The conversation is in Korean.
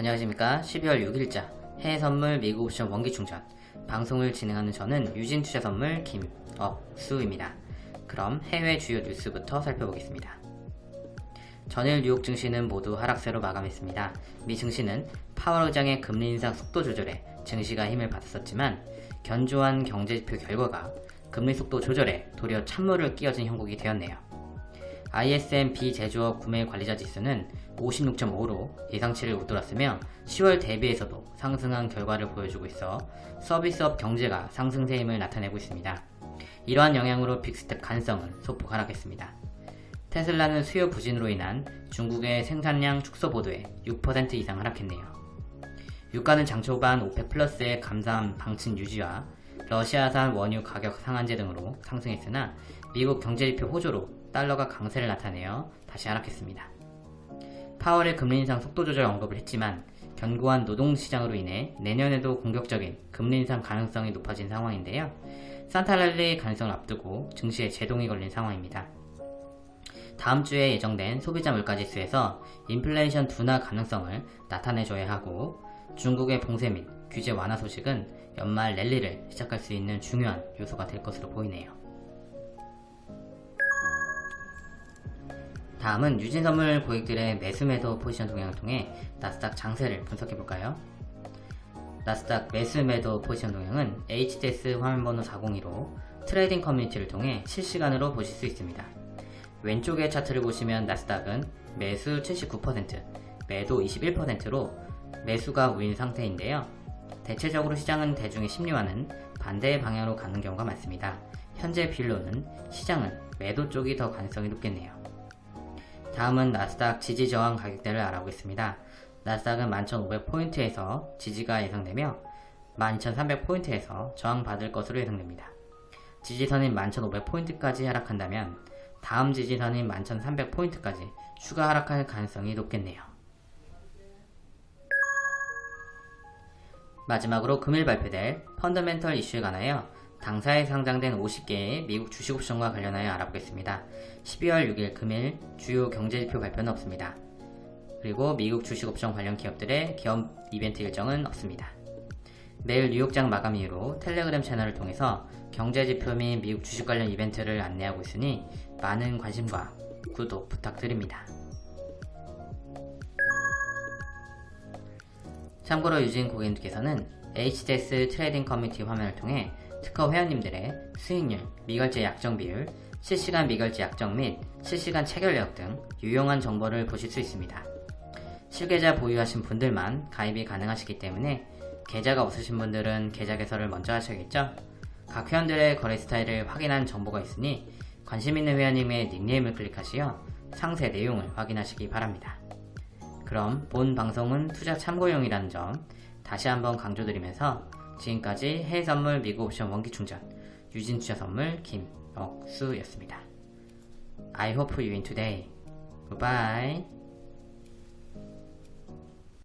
안녕하십니까. 12월 6일자 해외선물 미국 옵션 원기충전. 방송을 진행하는 저는 유진투자선물 김억수입니다. 그럼 해외 주요 뉴스부터 살펴보겠습니다. 전일 뉴욕 증시는 모두 하락세로 마감했습니다. 미 증시는 파월 의장의 금리 인상 속도 조절에 증시가 힘을 받았었지만 견조한 경제지표 결과가 금리 속도 조절에 도리어 찬물을 끼얹은 형국이 되었네요 ISM 비제조업 구매 관리자 지수는 56.5로 예상치를 웃돌았으며 10월 대비해서도 상승한 결과를 보여주고 있어 서비스업 경제가 상승세 힘을 나타내고 있습니다. 이러한 영향으로 big step 가능성은 소폭 하락했습니다. 테슬라는 수요 부진으로 인한 중국의 생산량 축소 보도에 6% 이상 하락했네요. 유가는 장 초반 OPEC 플러스의 감산 방침 유지와 러시아산 원유 가격 상한제 등으로 상승했으나 미국 경제지표 호조로 달러가 강세를 나타내어 다시 하락했습니다. 파월의 금리 인상 속도 조절 언급을 했지만 견고한 노동시장으로 인해 내년에도 공격적인 금리 인상 가능성이 높아진 상황인데요. 산타랄리 가능성을 앞두고 증시에 제동이 걸린 상황입니다. 다음 주에 예정된 소비자 물가지수에서 인플레이션 둔화 가능성을 나타내줘야 하고 중국의 봉쇄 및 규제 완화 소식은 연말 랠리를 시작할 수 있는 중요한 요소가 될 것으로 보이네요. 다음은 유진선물 고객들의 매수 매도 포지션 동향을 통해 나스닥 장세를 분석해볼까요? 나스닥 매수 매도 포지션 동향은 HDS 화면번호 402로 trading community를 통해 실시간으로 보실 수 있습니다. 왼쪽의 차트를 보시면 나스닥은 매수 79%, 매도 21%로 매수가 우위인 상태인데요. 대체적으로 시장은 대중의 심리와는 반대의 방향으로 가는 경우가 많습니다. 현재 비율로는 시장은 매도 쪽이 더 가능성이 높겠네요. 다음은 나스닥 지지 저항 가격대를 알아보겠습니다. 나스닥은 11,500포인트에서 지지가 예상되며 12,300포인트에서 저항받을 것으로 예상됩니다. 지지선인 11,500포인트까지 하락한다면 다음 지지선인 11,300포인트까지 추가 하락할 가능성이 높겠네요. 마지막으로 금일 발표될 펀더멘털 이슈에 관하여 당사에 상장된 50개의 미국 주식 옵션과 관련하여 알아보겠습니다. 12월 6일 금일 주요 경제지표 발표는 없습니다. 그리고 미국 주식 옵션 관련 기업들의 기업 이벤트 일정은 없습니다. 내일 뉴욕장 마감 이후로 텔레그램 채널을 통해서 경제지표 및 미국 주식 관련 이벤트를 안내하고 있으니 많은 관심과 구독 부탁드립니다. 참고로 유진 고객님께서는 HDS trading community 화면을 통해 특허 회원님들의 수익률, 미결제 약정 비율, 실시간 미결제 약정 및 실시간 체결 내역 등 유용한 정보를 보실 수 있습니다. 실계좌 보유하신 분들만 가입이 가능하시기 때문에 계좌가 없으신 분들은 계좌 개설을 먼저 하셔야겠죠? 각 회원들의 거래 스타일을 확인한 정보가 있으니 관심 있는 회원님의 닉네임을 클릭하시어 상세 내용을 확인하시기 바랍니다. 그럼 본 방송은 투자 참고용이라는 점 다시 한번 강조드리면서 지금까지 해외선물 미국 옵션 원기충전 유진투자선물 김억수였습니다. I hope you win today. Goodbye.